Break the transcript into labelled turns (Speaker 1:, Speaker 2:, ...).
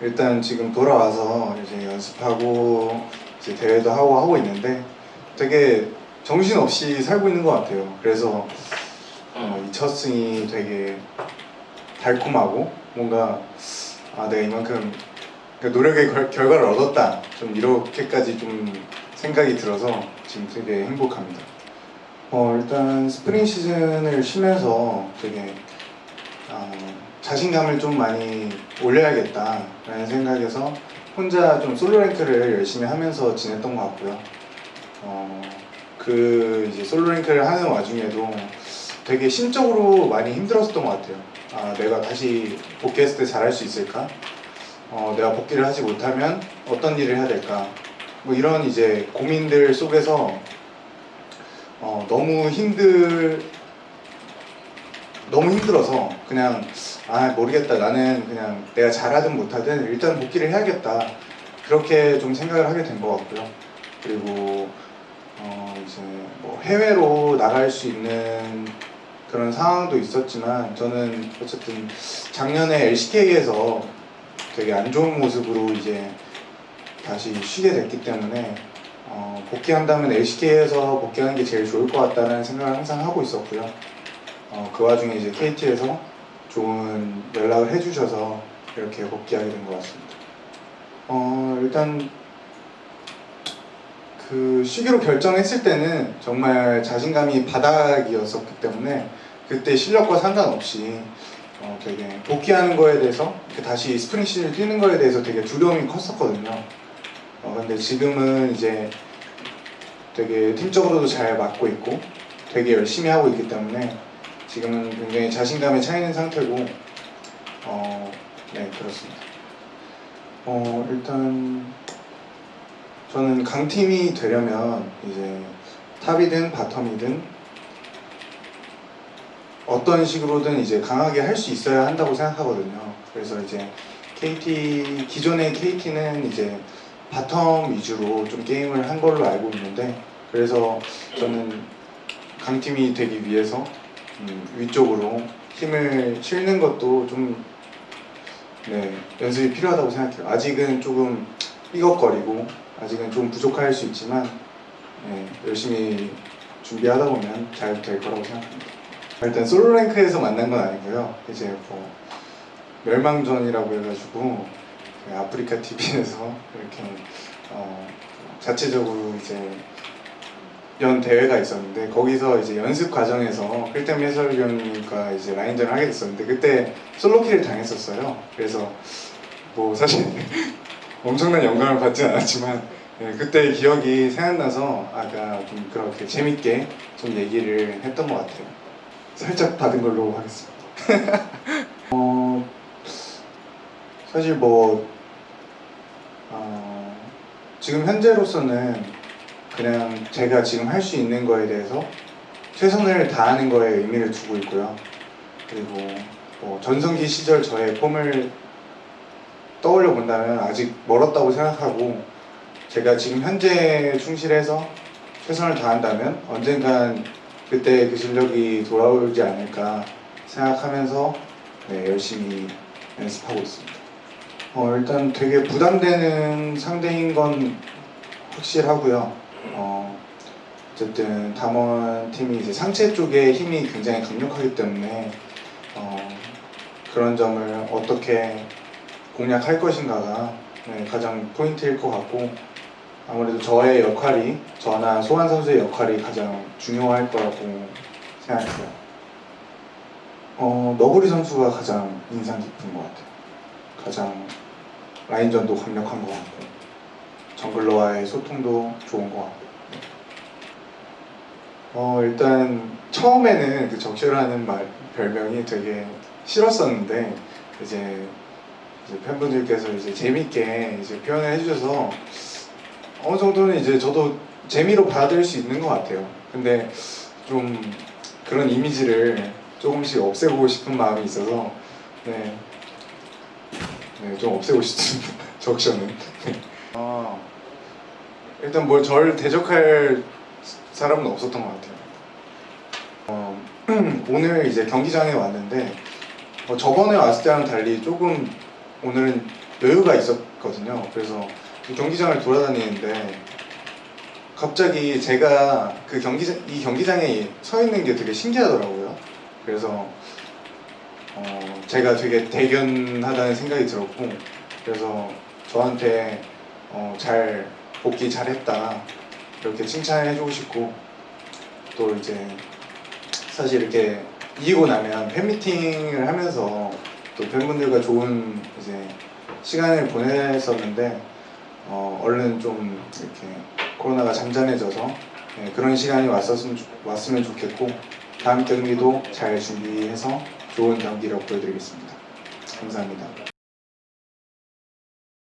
Speaker 1: 일단 지금 돌아와서 이제 연습하고 이제 대회도 하고 하고 있는데 되게 정신 없이 살고 있는 것 같아요. 그래서 어, 이 첫 승이 되게 달콤하고 뭔가 아 내가 이만큼 그 노력의 결, 결과를 얻었다 좀 이렇게까지 좀 생각이 들어서 지금 되게 행복합니다. 어 일단 스프링 시즌을 쉬면서 되게 어, 자신감을 좀 많이 올려야겠다라는 생각에서 혼자 좀 솔로 랭크를 열심히 하면서 지냈던 것 같고요. 어, 그 이제 솔로 랭크를 하는 와중에도 되게 심적으로 많이 힘들었었던 것 같아요. 아, 내가 다시 복귀했을 때 잘할 수 있을까? 어, 내가 복귀를 하지 못하면 어떤 일을 해야 될까? 뭐 이런 이제 고민들 속에서 어, 너무 힘들 너무 힘들어서 그냥 아 모르겠다. 나는 그냥 내가 잘하든 못하든 일단 복귀를 해야겠다. 그렇게 좀 생각을 하게 된 것 같고요. 그리고 어 이제 뭐 해외로 나갈 수 있는 그런 상황도 있었지만 저는 어쨌든 작년에 LCK에서 되게 안 좋은 모습으로 이제 다시 쉬게 됐기 때문에 어, 복귀한다면 LCK에서 복귀하는 게 제일 좋을 것 같다는 생각을 항상 하고 있었고요. 어, 그 와중에 이제 KT에서 좋은 연락을 해주셔서 이렇게 복귀하게 된 것 같습니다. 어, 일단 그 쉬기로 결정했을 때는 정말 자신감이 바닥이었었기 때문에 그때 실력과 상관없이 어, 되게 복귀하는 거에 대해서 이렇게 다시 스프링 시즌을 뛰는 거에 대해서 되게 두려움이 컸었거든요. 어, 근데 지금은 이제 되게 팀적으로도 잘 맞고 있고 되게 열심히 하고 있기 때문에 지금은 굉장히 자신감에 차 있는 상태고 어, 네 그렇습니다. 어, 일단 저는 강팀이 되려면 이제 탑이든 바텀이든 어떤 식으로든 이제 강하게 할 수 있어야 한다고 생각하거든요. 그래서 이제 KT 기존의 KT는 이제 bottom 위주로 좀 게임을 한 걸로 알고 있는데 그래서 저는 강팀이 되기 위해서 음, 위쪽으로 힘을 실는 것도 좀 네, 연습이 필요하다고 생각해요. 아직은 조금 삐걱거리고 아직은 좀 부족할 수 있지만 네, 열심히 준비하다 보면 잘 될 거라고 생각합니다. 일단 솔로 랭크에서 만난 건 아니고요. 이제 뭐 멸망전이라고 해가지고 그 아프리카 TV에서 이렇게 어, 자체적으로 이제 연 대회가 있었는데 거기서 이제 연습 과정에서 필템 해설위원님과 이제 라인전을 하게 됐었는데 그때 솔로킬을 당했었어요. 그래서 뭐 사실 엄청난 영감을 받진 않았지만 네, 그때 기억이 생각나서 아까 좀 그렇게 재밌게 좀 얘기를 했던 것 같아요. 살짝 받은 걸로 하겠습니다. 어, 사실 뭐 어, 지금 현재로서는 그냥 제가 지금 할 수 있는 거에 대해서 최선을 다하는 거에 의미를 두고 있고요. 그리고 뭐 전성기 시절 저의 폼을 떠올려 본다면 아직 멀었다고 생각하고 제가 지금 현재 충실해서 최선을 다한다면 언젠간 그때 그 실력이 돌아오지 않을까 생각하면서 네, 열심히 연습하고 있습니다. 어, 일단 되게 부담되는 상대인 건 확실하고요. 어, 어쨌든 담원 팀이 이제 상체 쪽에 힘이 굉장히 강력하기 때문에 어, 그런 점을 어떻게 공략할 것인가가 네, 가장 포인트일 것 같고 아무래도 저의 역할이 저나 소환 선수의 역할이 가장 중요할 거라고 생각해요. 어, 너구리 선수가 가장 인상 깊은 것 같아요. 가장 라인전도 강력한 것 같고 정글러와의 소통도 좋은 것 같고 어, 일단 처음에는 그 적셔라는 말 별명이 되게 싫었었는데 이제, 이제 팬분들께서 이제 재밌게 이제 표현을 해주셔서 어느 정도는 이제 저도 재미로 받아들일 수 있는 것 같아요. 근데 좀 그런 이미지를 조금씩 없애보고 싶은 마음이 있어서 네, 네, 좀 없애고 싶습니다. 적셔는. 아, 일단 뭘 저를 대적할 사람은 없었던 것 같아요. 어, 오늘 이제 경기장에 왔는데 어, 저번에 왔을 때랑 달리 조금 오늘은 여유가 있었거든요. 그래서 이 경기장을 돌아다니는데 갑자기 제가 그 경기장 이 경기장에 서 있는 게 되게 신기하더라고요. 그래서 어, 제가 되게 대견하다는 생각이 들었고 그래서 저한테 어, 잘 복귀 잘했다 이렇게 칭찬을 해주고 싶고 또 이제 사실 이렇게 이기고 나면 팬미팅을 하면서 또 팬분들과 좋은 이제 시간을 보냈었는데 어, 얼른 좀 이렇게 코로나가 잠잠해져서 예, 그런 시간이 왔었으면, 좋- 왔으면 좋겠고 다음 경기도 잘 준비해서 좋은 경기력 보여드리겠습니다. 감사합니다.